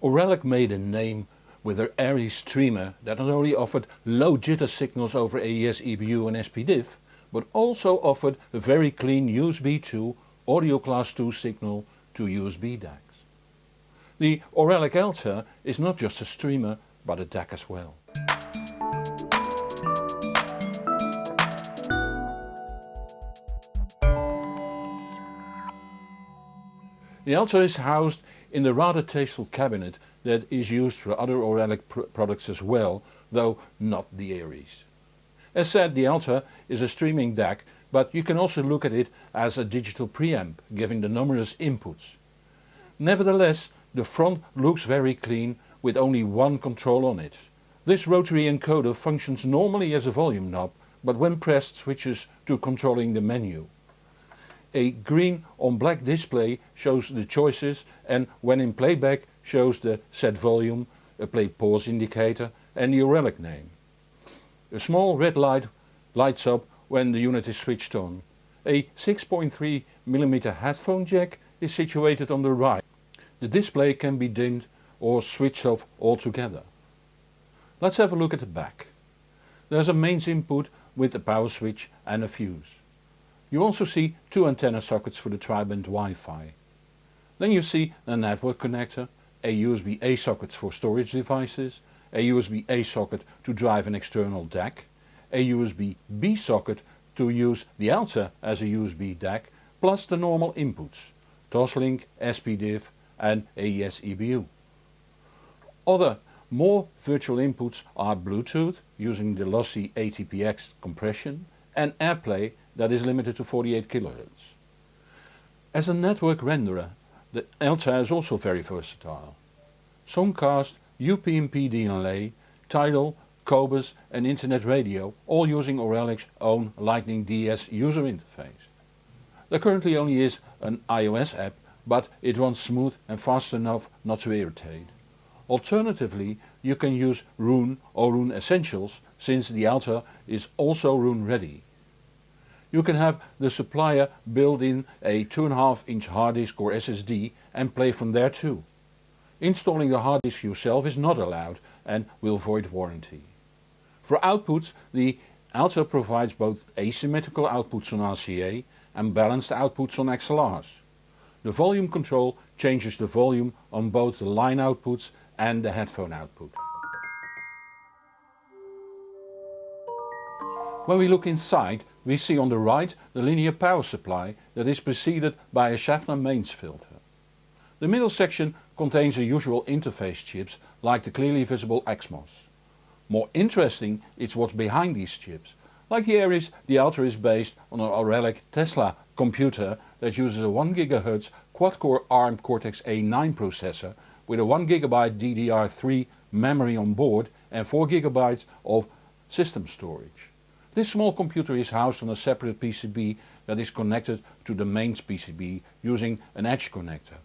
Auralic made a name with their Aries streamer that not only offered low jitter signals over AES EBU and SPDIF but also offered a very clean USB 2 audio class 2 signal to USB DACs. The Auralic Alta is not just a streamer but a DAC as well. The Alta is housed in the rather tasteful cabinet that is used for other Auralic pr products as well, though not the Aries. As said the Alta is a streaming DAC but you can also look at it as a digital preamp giving the numerous inputs. Nevertheless the front looks very clean with only one control on it. This rotary encoder functions normally as a volume knob but when pressed switches to controlling the menu. A green on black display shows the choices and when in playback shows the set volume, a play pause indicator and the Auralic name. A small red light lights up when the unit is switched on. A 6.3mm headphone jack is situated on the right. The display can be dimmed or switched off altogether. Let's have a look at the back. There's a mains input with a power switch and a fuse. You also see two antenna sockets for the tri-band Wi-Fi. Then you see a network connector, a USB-A socket for storage devices, a USB-A socket to drive an external DAC, a USB-B socket to use the Alta as a USB DAC, plus the normal inputs, Toslink, SPDIF and AES EBU. Other more virtual inputs are Bluetooth using the lossy aptX compression and AirPlay that is limited to 48 kHz. As a network renderer the Alta is also very versatile. Songcast, UPnP DLNA, Tidal, Qobuz and Internet Radio all using Auralic's own Lightning DS user interface. There currently only is an iOS app but it runs smooth and fast enough not to irritate. Alternatively you can use Roon or Roon Essentials since the Alta is also Roon ready. You can have the supplier build in a 2.5 inch hard disk or SSD and play from there too. Installing the hard disk yourself is not allowed and will void warranty. For outputs the Alta provides both asymmetrical outputs on RCA and balanced outputs on XLRs. The volume control changes the volume on both the line outputs and the headphone output. When we look inside we see on the right the linear power supply that is preceded by a Schaffner mains filter. The middle section contains the usual interface chips like the clearly visible XMOS. More interesting is what's behind these chips. Like the Aries, the Alta is based on an Auralic Tesla computer that uses a 1 GHz quad-core ARM Cortex-A9 processor with a 1GB DDR3 memory on board and 4GB of system storage. This small computer is housed on a separate PCB that is connected to the mains PCB using an edge connector.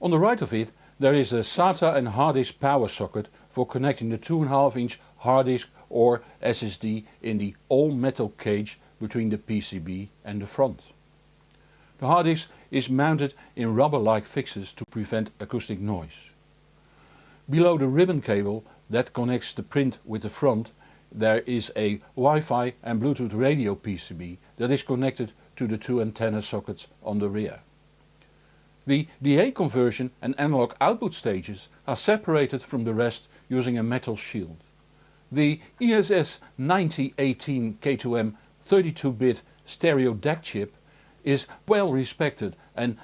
On the right of it there is a SATA and hard disk power socket for connecting the 2.5 inch hard disk or SSD in the all metal cage between the PCB and the front. The hard disk is mounted in rubber-like fixes to prevent acoustic noise. Below the ribbon cable that connects the print with the front there is a Wi-Fi and Bluetooth radio PCB that is connected to the two antenna sockets on the rear. The DA conversion and analog output stages are separated from the rest using a metal shield. The ESS 9018 K2M 32-bit stereo DAC chip is well respected and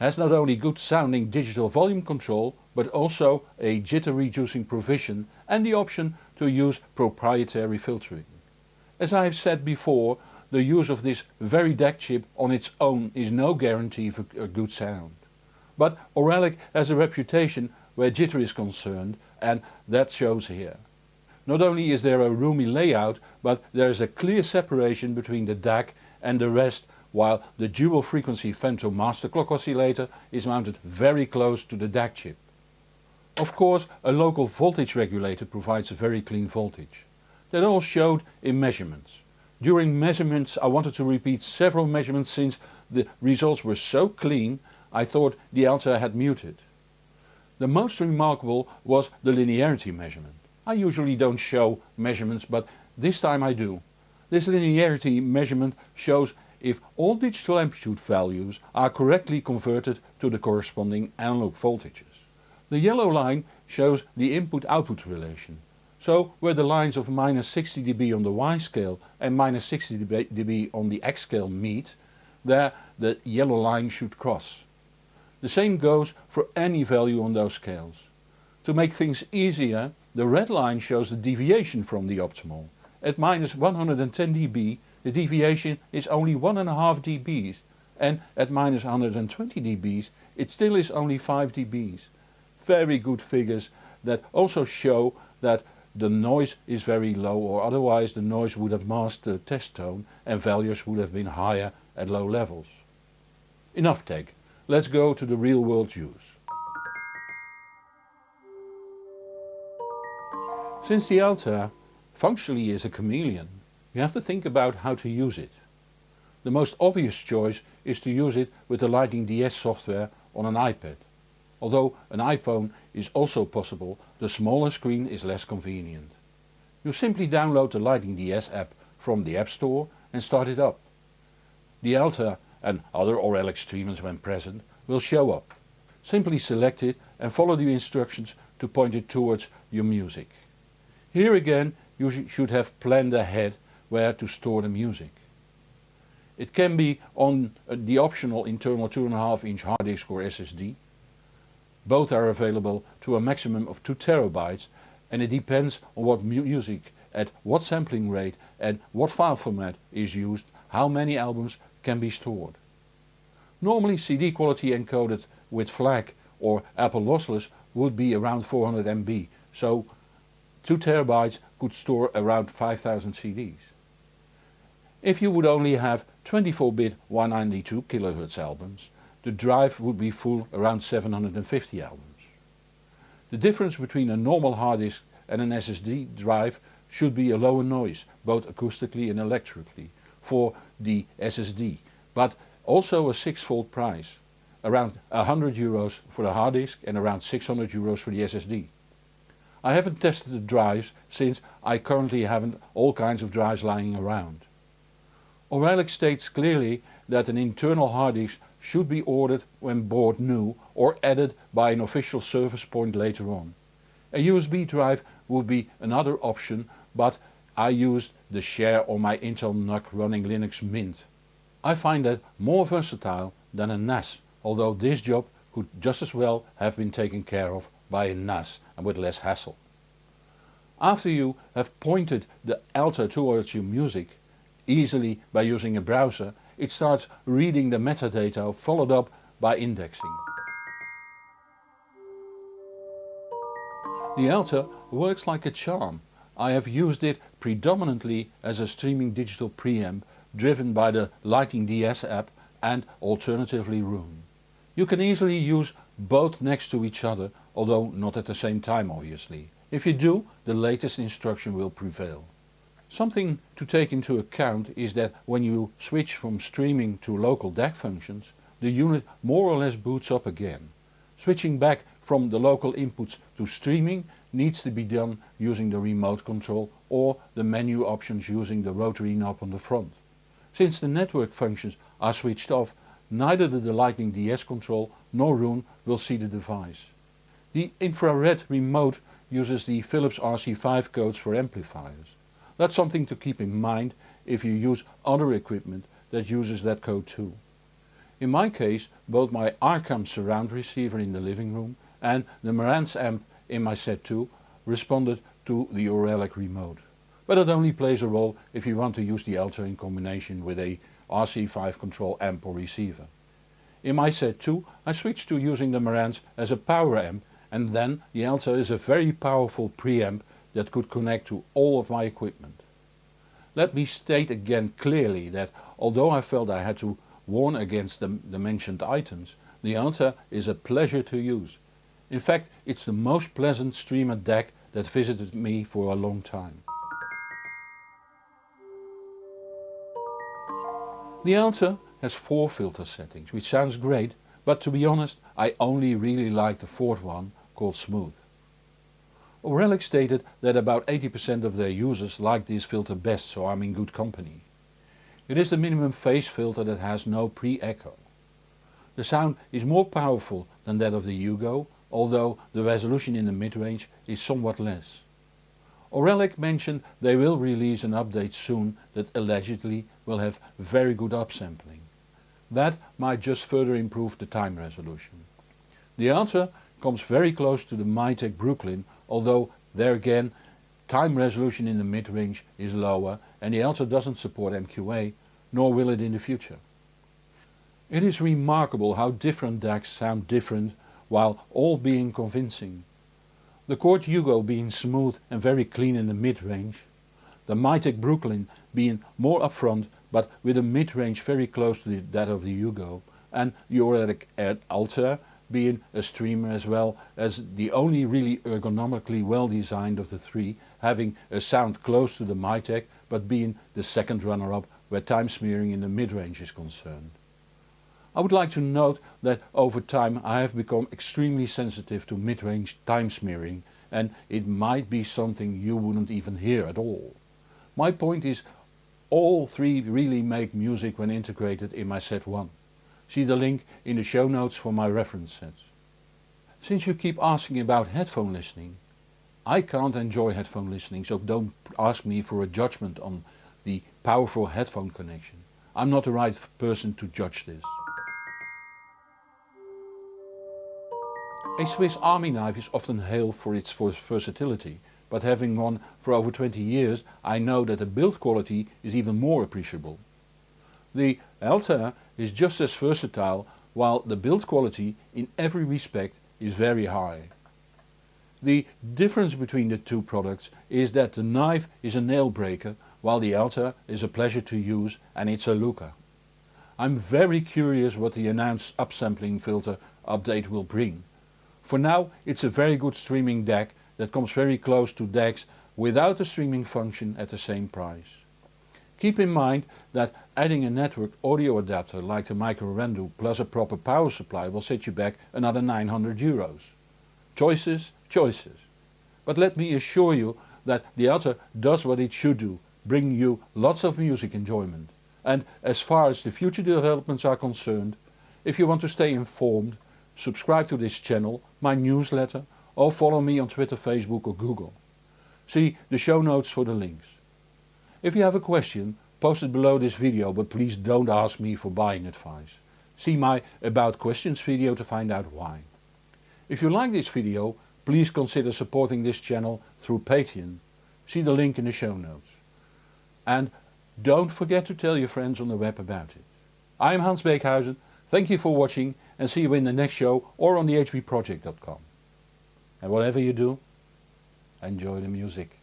has not only good sounding digital volume control but also a jitter reducing provision and the option to use proprietary filtering. As I have said before, the use of this very DAC chip on its own is no guarantee for a good sound. But Auralic has a reputation where jitter is concerned and that shows here. Not only is there a roomy layout but there is a clear separation between the DAC and the rest while the dual frequency femto master clock oscillator is mounted very close to the DAC chip. Of course a local voltage regulator provides a very clean voltage. That all showed in measurements. During measurements I wanted to repeat several measurements since the results were so clean I thought the Alta had muted. The most remarkable was the linearity measurement. I usually don't show measurements but this time I do. This linearity measurement shows if all digital amplitude values are correctly converted to the corresponding analog voltages. The yellow line shows the input-output relation. So where the lines of minus 60 dB on the Y scale and minus 60 dB on the X scale meet, there the yellow line should cross. The same goes for any value on those scales. To make things easier, the red line shows the deviation from the optimal. At minus 110 dB the deviation is only 1.5 dBs and at minus 120 dBs it still is only 5 dBs. Very good figures that also show that the noise is very low or otherwise the noise would have masked the test tone and values would have been higher at low levels. Enough tech, let's go to the real world use. Since the Alta functionally is a chameleon, you have to think about how to use it. The most obvious choice is to use it with the Lightning DS software on an iPad. Although an iPhone is also possible, the smaller screen is less convenient. You simply download the Lightning DS app from the App Store and start it up. The Alta and other Auralic streamers when present will show up. Simply select it and follow the instructions to point it towards your music. Here again you should have planned ahead where to store the music. It can be on uh, the optional internal 2.5 inch hard disk or SSD both are available to a maximum of 2 terabytes and it depends on what music, at what sampling rate and what file format is used how many albums can be stored. Normally CD quality encoded with FLAC or Apple lossless would be around 400 MB, so 2 terabytes could store around 5000 CDs. If you would only have 24-bit 192 kHz albums, the drive would be full around 750 albums. The difference between a normal hard disk and an SSD drive should be a lower noise, both acoustically and electrically, for the SSD, but also a six-fold price, around 100 euros for the hard disk and around 600 euros for the SSD. I haven't tested the drives since I currently haven't all kinds of drives lying around. Auralic states clearly that an internal hard disk should be ordered when bought new or added by an official service point later on. A USB drive would be another option but I used the share on my Intel NUC running Linux Mint. I find that more versatile than a NAS although this job could just as well have been taken care of by a NAS and with less hassle. After you have pointed the Alta towards your music, easily by using a browser it starts reading the metadata followed up by indexing. The Alta works like a charm. I have used it predominantly as a streaming digital preamp driven by the Lightning DS app and alternatively Roon. You can easily use both next to each other, although not at the same time obviously. If you do, the latest instruction will prevail. Something to take into account is that when you switch from streaming to local DAC functions, the unit more or less boots up again. Switching back from the local inputs to streaming needs to be done using the remote control or the menu options using the rotary knob on the front. Since the network functions are switched off, neither the Lightning DS control nor Roon will see the device. The infrared remote uses the Philips RC5 codes for amplifiers. That's something to keep in mind if you use other equipment that uses that code too. In my case both my Arcam surround receiver in the living room and the Marantz amp in my set 2 responded to the Auralic remote. But it only plays a role if you want to use the Alta in combination with a RC5 control amp or receiver. In my set 2 I switched to using the Marantz as a power amp and then the Alta is a very powerful preamp that could connect to all of my equipment. Let me state again clearly that although I felt I had to warn against the, the mentioned items, the Alta is a pleasure to use. In fact it's the most pleasant streamer deck that visited me for a long time. The Alta has four filter settings which sounds great but to be honest I only really like the fourth one called Smooth. Auralic stated that about 80% of their users like this filter best so I'm in good company. It is the minimum phase filter that has no pre-echo. The sound is more powerful than that of the Hugo, although the resolution in the mid-range is somewhat less. Auralic mentioned they will release an update soon that allegedly will have very good upsampling. That might just further improve the time resolution. The Alta comes very close to the Mytek Brooklyn although there again time resolution in the mid-range is lower and the Alta doesn't support MQA, nor will it in the future. It is remarkable how different DACs sound different while all being convincing. The Chord Hugo being smooth and very clean in the mid-range, the Mytek Brooklyn being more upfront but with a mid-range very close to that of the Hugo, and the Auralic Alta being a streamer as well as the only really ergonomically well designed of the three, having a sound close to the Mytek but being the second runner-up where time smearing in the mid-range is concerned. I would like to note that over time I have become extremely sensitive to mid-range time smearing and it might be something you wouldn't even hear at all. My point is all three really make music when integrated in my set 1. See the link in the show notes for my reference sets. Since you keep asking about headphone listening, I can't enjoy headphone listening so don't ask me for a judgment on the powerful headphone connection. I'm not the right person to judge this. A Swiss army knife is often hailed for its versatility, but having one for over 20 years I know that the build quality is even more appreciable. The Alta is just as versatile while the build quality in every respect is very high. The difference between the two products is that the knife is a nail breaker while the Alta is a pleasure to use and it's a looker. I'm very curious what the announced upsampling filter update will bring. For now it's a very good streaming DAC that comes very close to DACs without the streaming function at the same price. Keep in mind that adding a network audio adapter like the Micro Rendu plus a proper power supply will set you back another 900 euros. Choices, choices. But let me assure you that the Alta does what it should do, bring you lots of music enjoyment. And as far as the future developments are concerned, if you want to stay informed, subscribe to this channel, my newsletter or follow me on Twitter, Facebook or Google. See the show notes for the links. If you have a question, post it below this video but please don't ask me for buying advice. See my About Questions video to find out why. If you like this video, please consider supporting this channel through Patreon. See the link in the show notes. And don't forget to tell your friends on the web about it. I am Hans Beekhuizen, thank you for watching and see you in the next show or on thehbproject.com. And whatever you do, enjoy the music.